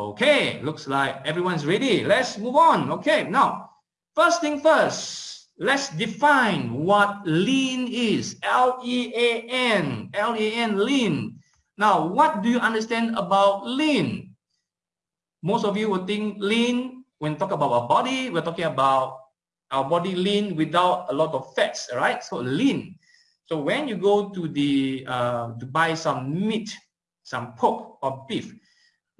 Okay, looks like everyone's ready. Let's move on. Okay, now, first thing first, let's define what lean is. L-E-A-N, L-E-A-N, lean. Now, what do you understand about lean? Most of you would think lean, when talk about our body, we're talking about our body lean without a lot of fats, right? So lean. So when you go to the uh, to buy some meat, some pork or beef,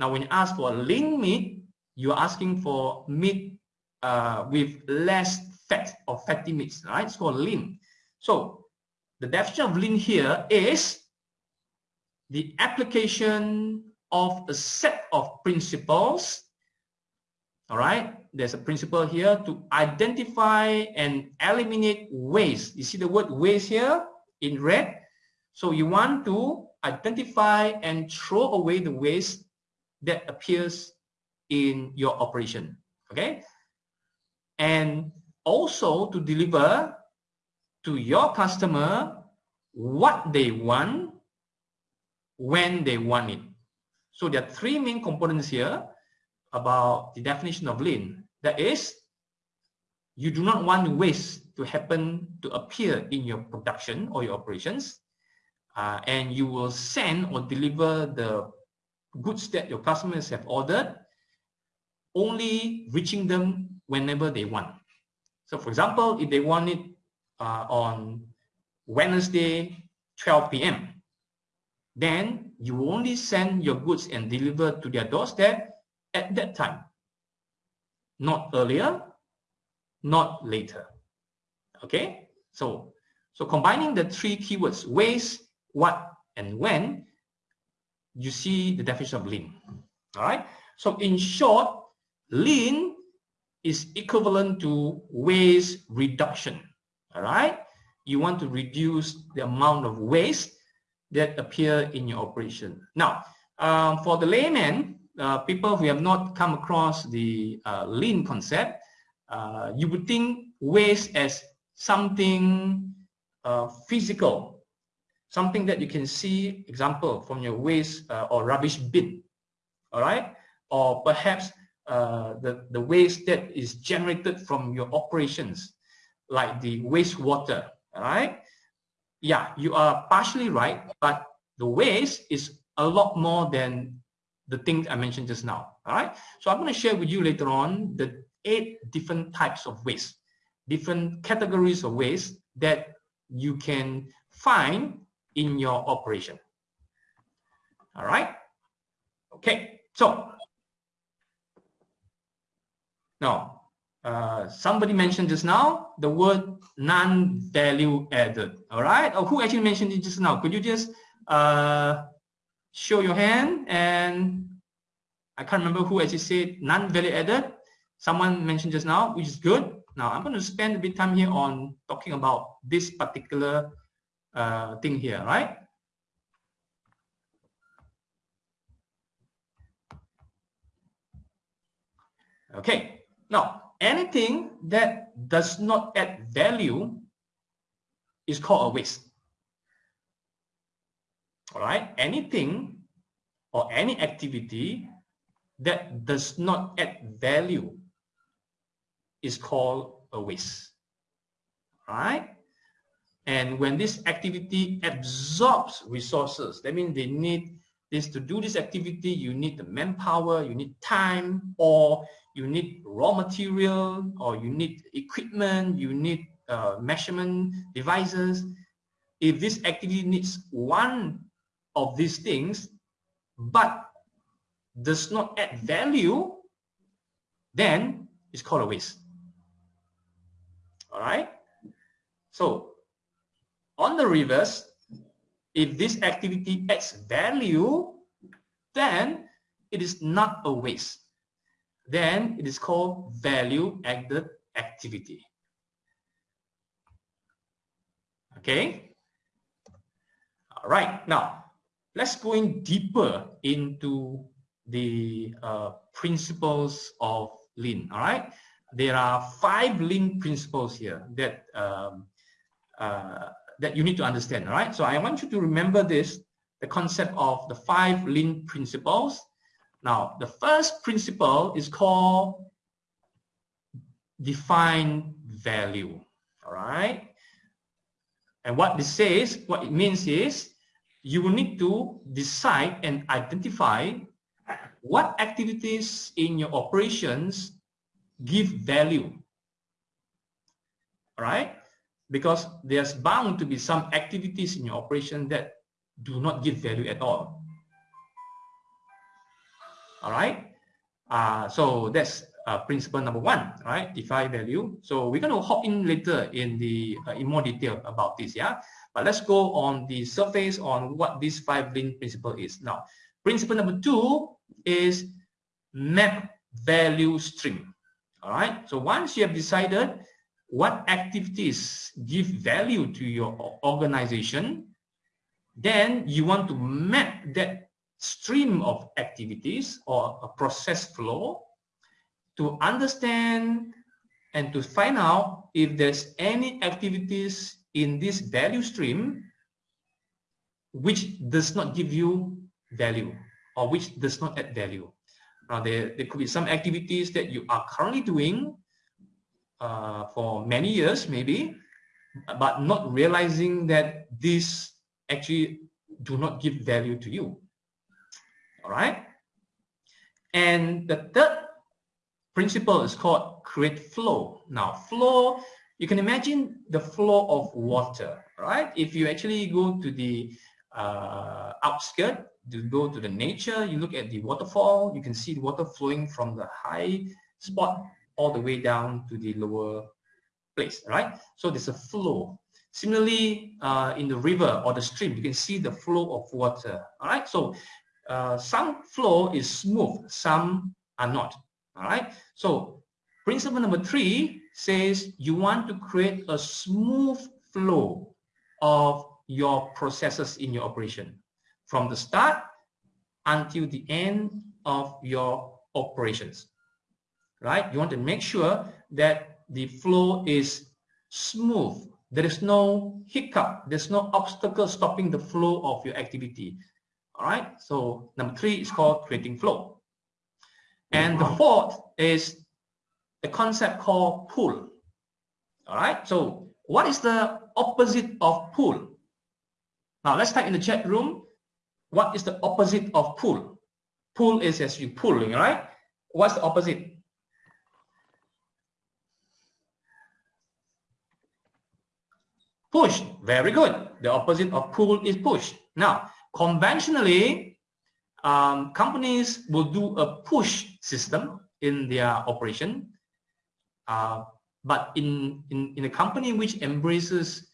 now when you ask for lean meat, you're asking for meat uh, with less fat or fatty meats, right? It's called lean. So the definition of lean here is the application of a set of principles. All right, there's a principle here to identify and eliminate waste. You see the word waste here in red? So you want to identify and throw away the waste that appears in your operation. Okay, and also to deliver to your customer what they want when they want it. So there are three main components here about the definition of lean. That is, you do not want waste to happen to appear in your production or your operations. Uh, and you will send or deliver the goods that your customers have ordered only reaching them whenever they want. So for example, if they want it uh, on Wednesday, 12 p.m., then you only send your goods and deliver to their doorstep at that time. Not earlier, not later. Okay? So, so combining the three keywords, waste, what, and when, you see the definition of lean. All right? So in short, lean is equivalent to waste reduction. All right? You want to reduce the amount of waste that appear in your operation. Now, um, for the layman, uh, people who have not come across the uh, lean concept, uh, you would think waste as something uh, physical, something that you can see, example, from your waste uh, or rubbish bin, all right? Or perhaps uh, the, the waste that is generated from your operations, like the wastewater, all right? yeah, you are partially right, but the waste is a lot more than the things I mentioned just now. All right. So I'm going to share with you later on the eight different types of waste, different categories of waste that you can find in your operation. All right. Okay. So now uh, somebody mentioned just now the word non-value added. All right. Or who actually mentioned it just now? Could you just uh, show your hand? And I can't remember who actually said non-value added. Someone mentioned just now, which is good. Now I'm going to spend a bit time here on talking about this particular uh, thing here, right? Okay. Now, anything that does not add value is called a waste. All right, anything or any activity that does not add value is called a waste. All right? And when this activity absorbs resources, that means they need this to do this activity, you need the manpower, you need time, or you need raw material or you need equipment, you need uh, measurement devices. If this activity needs one of these things, but does not add value, then it's called a waste. All right. So on the reverse, if this activity adds value, then it is not a waste then it is called value added activity. Okay. All right. Now, let's go in deeper into the uh, principles of lean. All right. There are five lean principles here that um, uh, that you need to understand. All right. So I want you to remember this: the concept of the five lean principles Now, the first principle is called define value. All right. And what this says, what it means is you will need to decide and identify what activities in your operations give value. All right. Because there's bound to be some activities in your operation that do not give value at all. All right. Uh, so that's uh, principle number one, right? Define value. So we're going to hop in later in the uh, in more detail about this, yeah. But let's go on the surface on what this five lean principle is. Now, principle number two is map value stream. All right. So once you have decided what activities give value to your organization, then you want to map that stream of activities or a process flow to understand and to find out if there's any activities in this value stream which does not give you value or which does not add value. Now, there, there could be some activities that you are currently doing uh, for many years, maybe, but not realizing that these actually do not give value to you. All right. And the third principle is called create flow. Now, flow, you can imagine the flow of water, right? If you actually go to the uh, outskirt, to go to the nature, you look at the waterfall, you can see the water flowing from the high spot all the way down to the lower place, right? So there's a flow. Similarly, uh, in the river or the stream, you can see the flow of water, all right? So uh, some flow is smooth, some are not, all right? So principle number three says you want to create a smooth flow of your processes in your operation from the start until the end of your operations, right? You want to make sure that the flow is smooth. There is no hiccup. There's no obstacle stopping the flow of your activity. All right. So number three is called creating flow. And the fourth is a concept called pull. All right. So what is the opposite of pull? Now let's type in the chat room. What is the opposite of pull? Pull is as you pulling, right? What's the opposite? Push. Very good. The opposite of pull is push. Now, conventionally, um, companies will do a push system in their operation. Uh, but in, in, in a company which embraces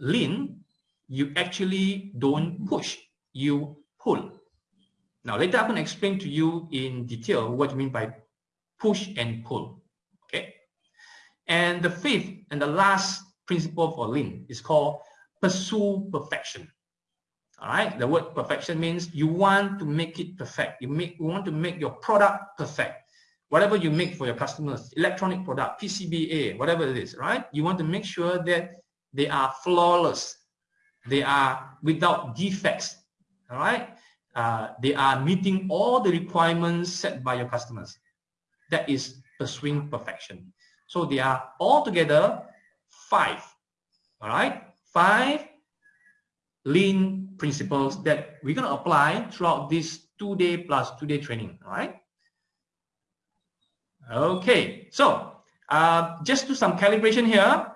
lean, you actually don't push, you pull. Now later I'm going to explain to you in detail what you mean by push and pull. Okay. And the fifth and the last principle for lean is called pursue perfection. All right. The word perfection means you want to make it perfect. You make you want to make your product perfect. Whatever you make for your customers, electronic product, PCBA, whatever it is, right? You want to make sure that they are flawless. They are without defects. All right. Uh, they are meeting all the requirements set by your customers. That is pursuing perfection. So they are altogether five. All right. Five lean principles that we're going to apply throughout this two day plus two day training. All right. Okay. So uh, just do some calibration here.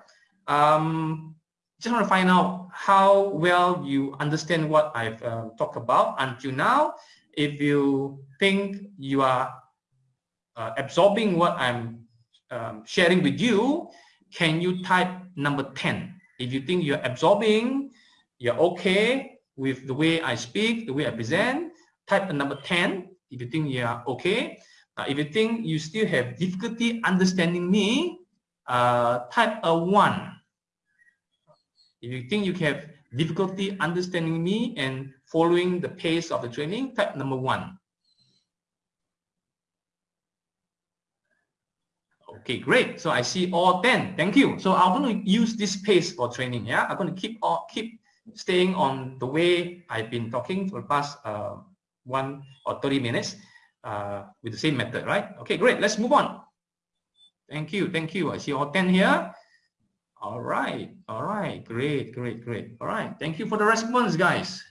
Um, just want to find out how well you understand what I've uh, talked about until now. If you think you are uh, absorbing what I'm um, sharing with you, can you type number 10? If you think you're absorbing, you're okay with the way I speak, the way I present, type a number 10 if you think you're okay. Uh, if you think you still have difficulty understanding me, uh, type a 1. If you think you have difficulty understanding me and following the pace of the training, type number 1. Okay, great. So I see all 10. Thank you. So I'm going to use this pace for training. Yeah, I'm going to keep all, keep staying on the way I've been talking for the past uh, one or 30 minutes. uh, with the same method, right? Okay, great. Let's move on. Thank you. Thank you. I see all 10 here. All right. All right. Great, great, great. All right. Thank you for the response, guys.